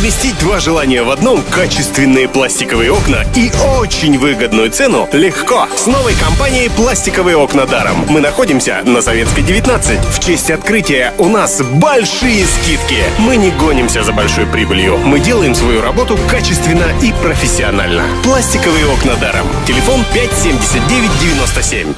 Совместить два желания в одном – качественные пластиковые окна и очень выгодную цену – легко. С новой компанией «Пластиковые окна даром». Мы находимся на Советской 19. В честь открытия у нас большие скидки. Мы не гонимся за большой прибылью. Мы делаем свою работу качественно и профессионально. «Пластиковые окна даром». Телефон 57997.